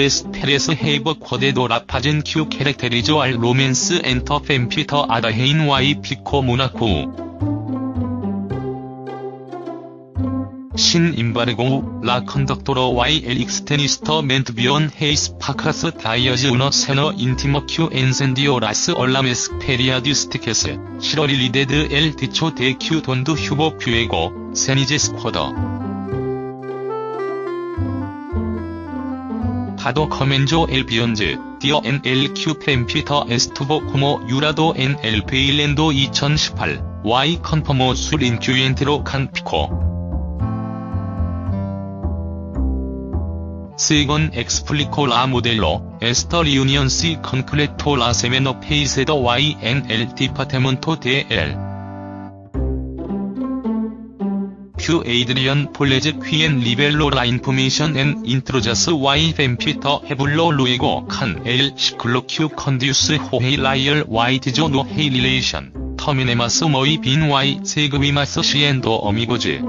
어트레스 테레스 헤이버 쿼데도 라파젠 큐 캐릭테리조알 로맨스 엔터 fem피터 아다헤인 와이 피코 모나코. Sin embargo, la conductora y el extenista mantuvieron hace pocos días una cena íntima que encendió las alarmas periodísticas y revalidó el dicho de que donde hubo fuego cenizas quedan 파도 커멘조 엘 비욘즈, 디어 NLQ 펜피터 에스투보 쿠모 유라도 NL 베일랜도 2018, Y 컨퍼모 술 인큐엔트로 칸 피코. 스이건 엑스플리코 라 모델로, 에스터 리유니언 시 컨클레토 라 세메노 페이세더 Y NL 디파테먼토 DL. Fue Adrián Pallares quien reveló la información en Intrusos y Pampita habló luego con el ciclo que conduce Jorge Rial y dijo no hay relación terminamos muy bien y seguimos siendo amigos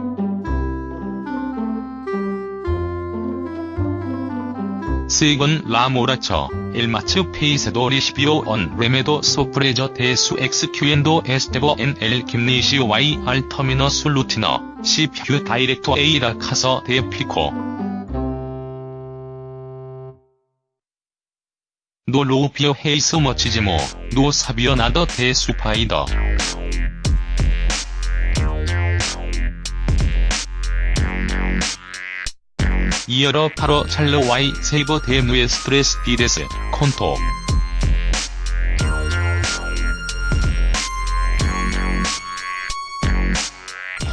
세건 라모라처 일마츠 페이세도 리시비오 언 레메도 소프레저 대수 엑스큐엔도 에스테버 NL 김니시오 Y 알 터미너스 루티너 CPU 다이렉터 A라 카서 데피코. No lo veía hace muchísimo no sabía nada de su vida y era para charlar y saber de nuestras vidas contó.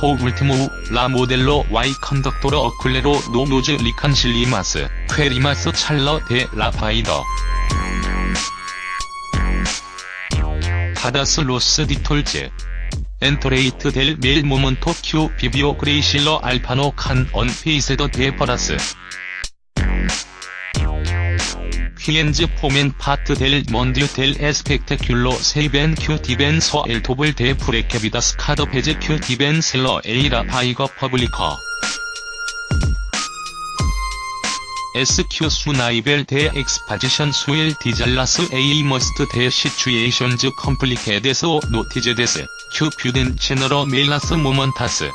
Por último la modelo y conductora aclaró no nos reconciliamos Queríamos charlar de la vida. Todos los detalles enterate del mal momento que vivió Graciela Alfano con un paseador de perros. Quienes forman parte del mundo del espectáculo saben que deben ser el doble de precavidos cada vez que deben salir a la vía pública SQ 수 나이벨 대 엑스파지션 수일 디잘라스 에이 머스트 대 시츄에이션즈 컴플리케데스 오 노티제데스 큐 뷰덴 채널어 메일라스 모먼타스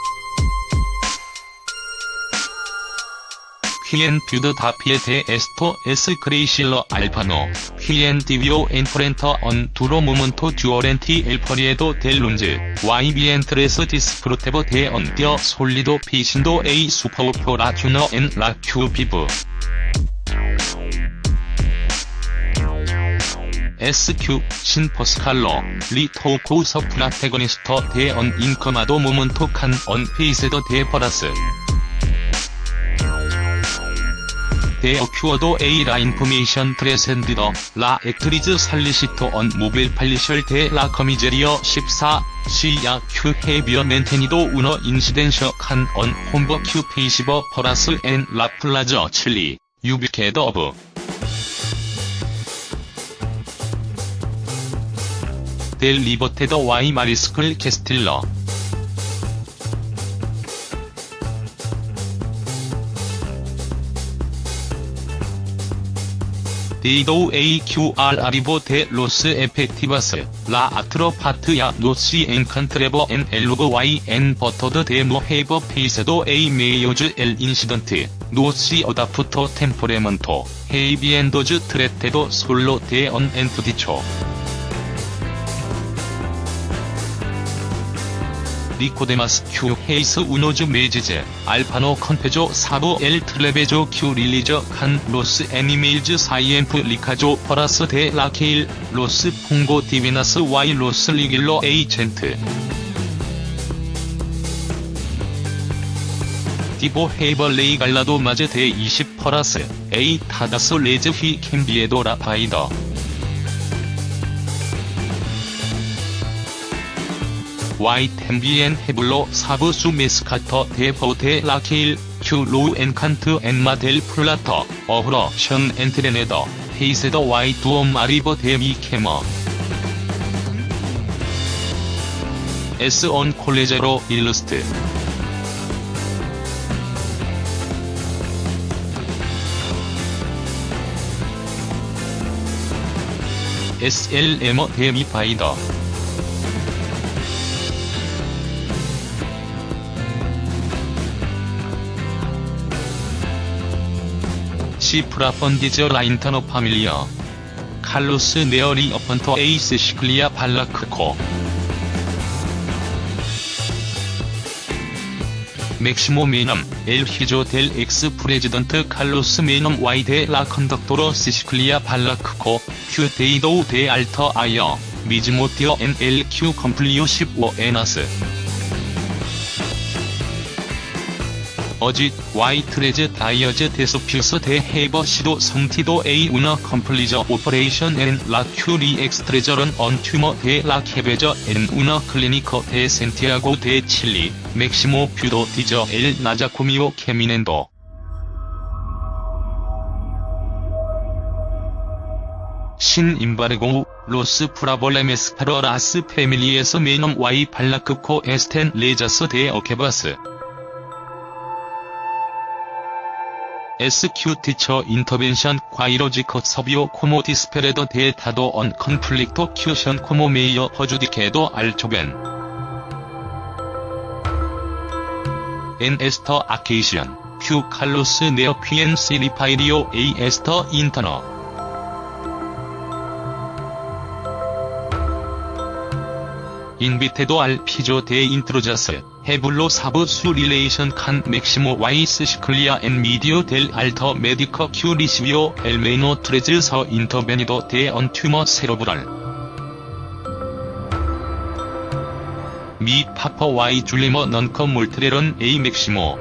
휘엔 뷰드 다피에 대 에스토 에스 크레이실러 알파노 휘엔 디비오 엔프렌터 언 두로 모먼토 듀어렌티 엘퍼리에도 델 룬즈 YB엔트레스 디스프로테버 대언 띄어 솔리도 피신도 A 슈퍼우퍼 라주너 엔 라큐 비브 SQ, 신퍼스칼러, 리토코 서프라테거니스터 대언 인커마도 모먼토 칸 언페이세더 대퍼라스 대어 큐어도 A라 인포메이션 트레센드더 라 액트리즈 살리시토 언 모빌 팔리셜 대라 커미제리어 14 시야 큐 헤비어 멘테니도 우너 인시덴셔 칸 언 홈버 큐 페이시버 퍼라스 앤 라플라저 칠리 유비케더 오브 델 리버테더 와이 마리스클 캐스틸러 데이도우 AQR 아리보 데 로스 에펙티바스 라 아트로 파트야 노시 엔 컨트레버 엔 엘로그 Y 엔 버터드 데모 헤이버 페이세도 A 메이오즈 엘 인시던트 노시 어다프터 템포레먼토 habiéndose tratado solo de un entredicho recordemos que hace unos meses Alfano confesó sobre el trabajo que realiza con los animales siempre recojo perros de la calle los pongo divinos y los regalo a gente. 디보 헤이버 레이 갈라도 마제 데20 퍼라스 에이 타다스 레즈 휘 캠비에도 라파이더 YTMBN 헤블로 사브수 메스카터 데포테 라케일 큐 로우 엔칸트 엔마 델 플라터 어후러 션 엔트레네더 페이세더 와이 두엄 아리버 데미 캐머 S 언 콜레제로 일러스트 SLM어 데미 바이더 시프라 펀디저 라인타노 파밀리어 Carlos Nair apuntó a Cecilia Bolocco Máximo Menem, el hijo del ex presidente Carlos Menem y de la conductora Cecilia Bolocco, fue dado de alta ayer, mismo día en el que cumplió 15 años. Así, y tres días después de haber sido sometido a una compleja operación en la que le extrajeron un tumor de la cabeza en una clínica de Santiago de Chile, Máximo pudo dejar el nosocomio caminando. 신 임바르고 로스 프라볼레메스파로 라스 패밀리에서 메넘 와이 발라크코 에스텐 레자스 데 어케바스 SQ 티처 인터벤션 과이로지커 서비오 코모 디스페레더 데타도 언 컨플릭토 큐션 코모 메이어 허주디케도 알초벤 엔 에스터 아케이시언 큐 칼로스 네어 퀴엔 시리파이리오 에이 에스터 인터너 Invitado al piso de Intrusos habló sobre su relación con Máximo y Cecilia en medio del alta médica que recibió el menor tras ser intervenido de un tumor cerebral. Mi papá y Zulema nunca maltrataron a Máximo.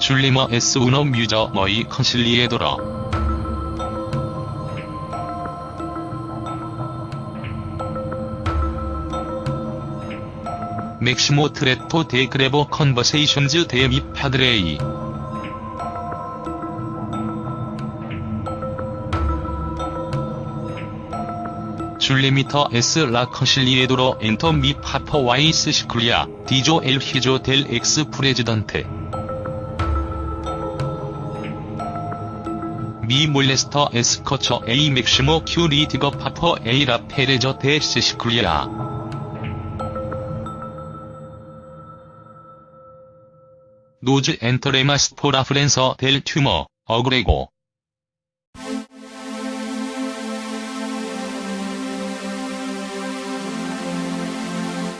Zulema es una mujer muy conciliadora Máximo trató de grabar conversaciones de mi padre. Zulemita es la conciliadora entre mi papá y Cecilia dijo el hijo del expresidente. Me molesta escuchar a Máximo que le diga papá a la pareja de Cecilia nos enteramos por la prensa del tumor, agregó.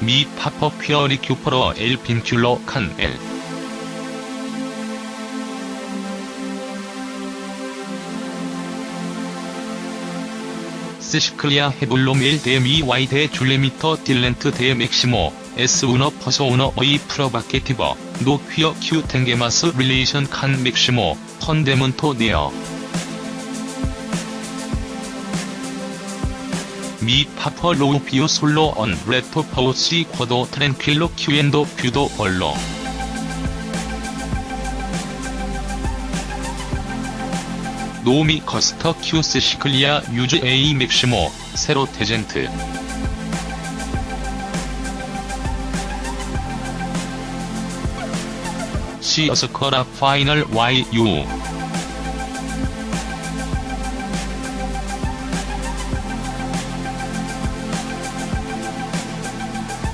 Mi papá quería recuperar el vínculo con él. 스시클리아 헤블로밀 데미 와이 데 줄레미터 딜렌트 데 맥시모 S 우너 퍼서 우너 어이 프로바케티버 노 퀴어 큐 탱게마스 릴레이션 칸 맥시모 펀데문토 네어. Mi papá lo vio solo un rato pero se quedó tranquilo cuando pudo verlo. 노미 커스터 큐스 시클리아 유즈 에이 맥시모 세로 테젠트 시어스커라 파이널 YU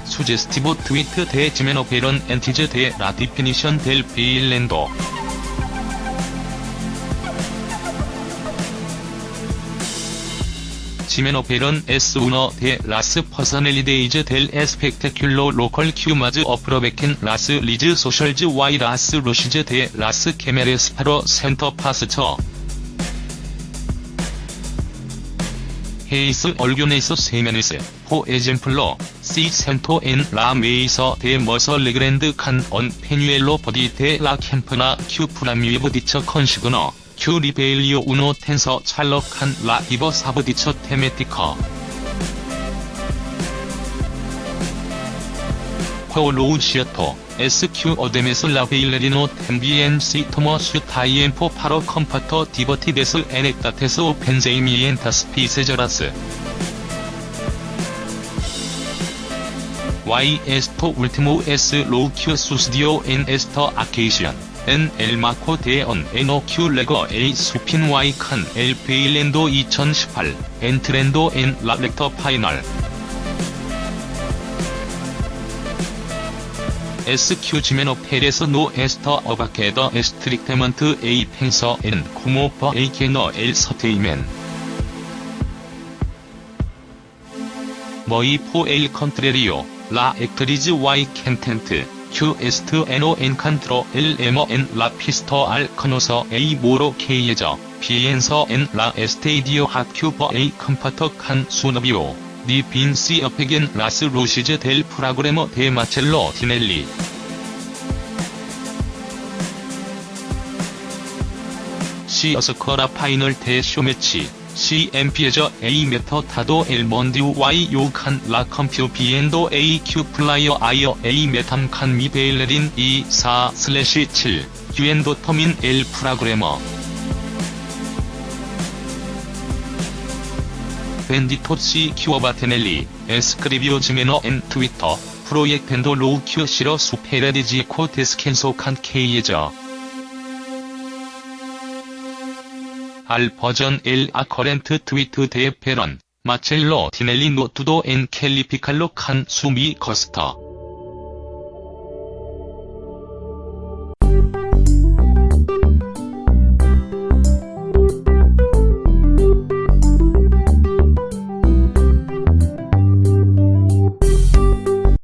수제스티브 트위트 대 지메노 베런 엔티즈 대 라디피니션 델 베일랜도 Jimena Barón es una de las personalidades del espectáculo local que más aprovechan las redes sociales y las luces de las cámaras para sentar postura. Hace algunas semanas por ejemplo se sentó en la mesa de Mirtha Legrand con un pañuelo verde de la campaña que promueve dicha consigna que le valió una tensa charla con la diva sobre dicha temática. 퀘올로우 시어토 SQ 어데메스 라베일레리노 템비엔시 토머스 타이엠포 파로 컴파터 디버티데스 에넥다테스 오펜제이미엔타스 피세저라스. Y 에스토 울티모 S 로우 큐 수스디오 엔 에스터 아케이시언 N L 마코 대언 Q 레거 A 수핀 Y 칸 L 베일랜도 2018 엔트랜도 N 라렉터 파이널 SQ 지메노 페레스 노 에스터 어바케더 에스트릭테먼트 A 펜서 N 코모퍼 A 게너 L 서테이맨 머이 포 L 컨트레리오 라 액트리즈 Y 캔텐트 Q 에스트 NO 엔칸트로 L 에머 N 라 피스터 알 커노서 A 모로 K 예저 B 엔서 N 라 에스테이디오 핫큐버 A 컴파터 칸 수너비오 니 빈시 어페겐 라스 로시즈 델 프라그레머 데 마첼로 디넬리 시 어스커라 파이널 대 쇼매치 CMP에저 A 메터 타도 엘몬디우 Y 요칸 라 컴퓨 비엔도 AQ 플라이어 아이어 A 메탐 칸미 베일레린 2 4 슬래시 7 유엔도 터민 L 프라그래머. 벤디토 C 큐어바테넬리 에스크리비오 지메너 앤 트위터 프로젝텐도 로우 큐 시러 수페레디지 코테 스캔소 칸 K예저 알 버전 L 아 커렌트 트위트 대 페런 마첼로 디넬리 노투도 엔 켈리 피칼로 칸 수미 거스터